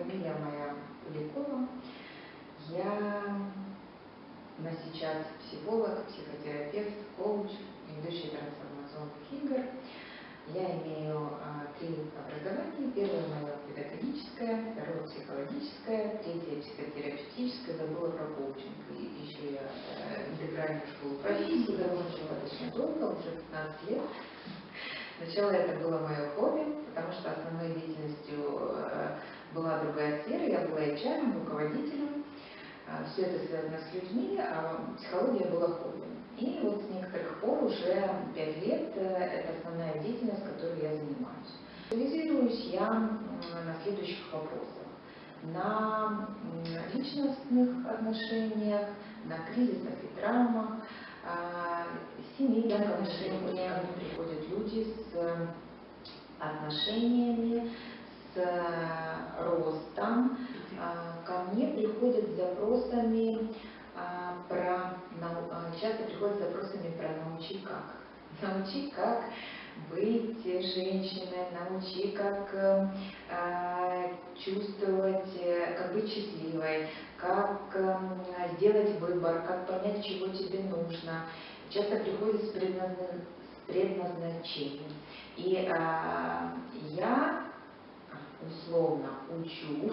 фамилия моя Куликова. Я на сейчас психолог, психотерапевт, коуч, ведущий трансформационных игр. Я имею а, три образования. Первое мое педагогическое, второе психологическое, третье психотерапевтическое, забыла про коучинг. И еще я э, интегральную школу профессии закончила достаточно долго, уже 15 лет. Сначала это было мое хобби, потому что основной деятельностью э, была другая сфера. Я была HR, руководителем. Э, Все это связано с людьми, а психология была хобби. И вот с некоторых пор, уже 5 лет, э, это основная деятельность, которой я занимаюсь. Специализируюсь я на следующих вопросах. На личностных отношениях, на кризисах и травмах, а, семейных отношениях. Приходят люди с отношениями, с ростом. А, ко мне приходят с запросами а, про, часто приходят с запросами про научи как. Научи как быть женщиной, научи, как э, чувствовать, как быть счастливой, как э, сделать выбор, как понять, чего тебе нужно. Часто приходит с, предназна... с предназначением. И э, я условно учу,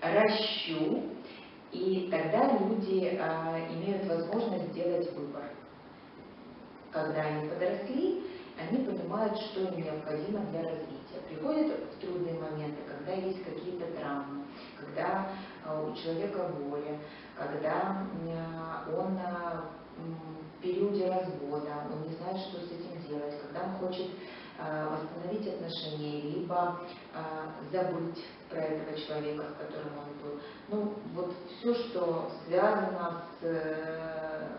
ращу, и тогда люди э, имеют возможность сделать выбор. Когда они подросли, они понимают, что им необходимо для развития. Приходят в трудные моменты, когда есть какие-то травмы, когда э, у человека горе, когда э, он э, в периоде развода, он не знает, что с этим делать, когда он хочет восстановить отношения, либо забыть про этого человека, с которым он был. Ну, вот все, что связано с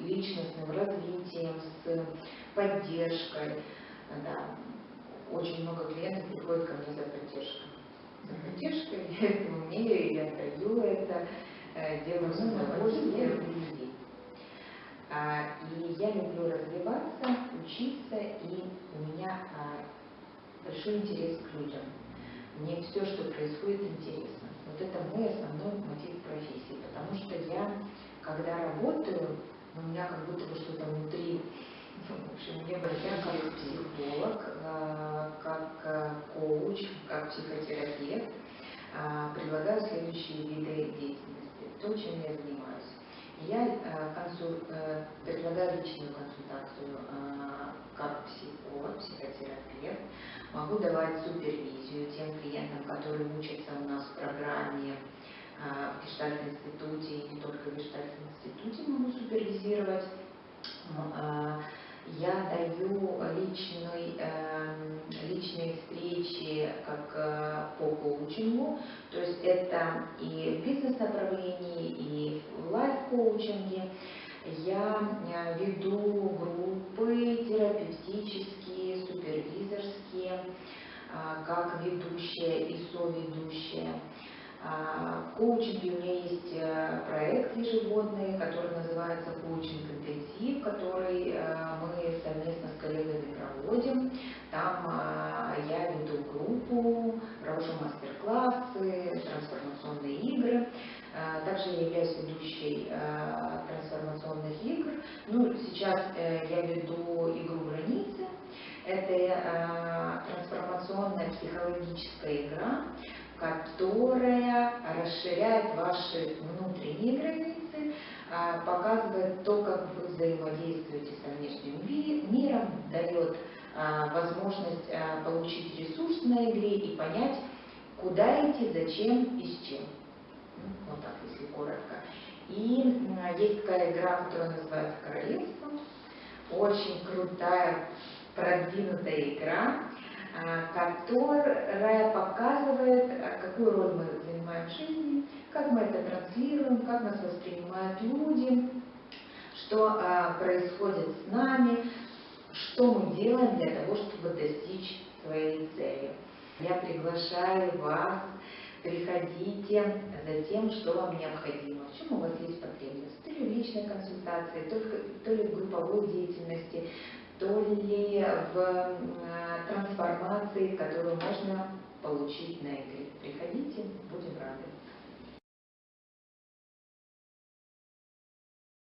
личностным развитием, с поддержкой. Да. Очень много клиентов приходят ко мне за поддержкой. За поддержкой, я это умею, я даю это, э, делаю с удовольствием и я люблю развиваться, учиться, и у меня а, большой интерес к людям. Мне все, что происходит, интересно. Вот это мой основной мотив профессии, потому что я, когда работаю, у меня как будто бы что-то внутри в общем, мне я как психолог, э, как коуч, как психотерапевт предлагаю следующие виды деятельности. То, чем я занимаюсь. Я консуль... предлагаю личную консультацию как психолог, психотерапевт. Могу давать супервизию тем клиентам, которые учатся у нас в программе в Гештальтном институте, и не только в Гештальтном институте могу супервизировать я даю личный, эм, личные встречи как э, по коучингу, то есть это и в бизнес-направлении, и в лайф-коучинге. Я э, веду группы терапевтические, супервизорские, э, как ведущая и соведущая. В коучинге у меня есть проект ежегодный, который называется «Коучинг интенсив», который мы совместно с Также я являюсь ведущей трансформационных игр. Ну, сейчас э, я веду игру «Границы». Это трансформационная психологическая игра, которая расширяет ваши внутренние границы, а, показывает то, как вы взаимодействуете со внешним миром, дает а, возможность а, получить ресурс на игре и понять, куда идти, зачем и с чем. Вот так, если коротко. И есть такая игра, которая называется «Королевство». Очень крутая, продвинутая игра, которая показывает, какую роль мы занимаем в жизни, как мы это транслируем, как нас воспринимают люди, что а, происходит с нами, что мы делаем для того, чтобы достичь своей цели. Я приглашаю вас, приходите за тем, что вам необходимо, в чем у вас есть потребность. То ли в личной консультации, то ли в групповой деятельности, то ли в трансформации, которую можно получить на игре. Приходите, будет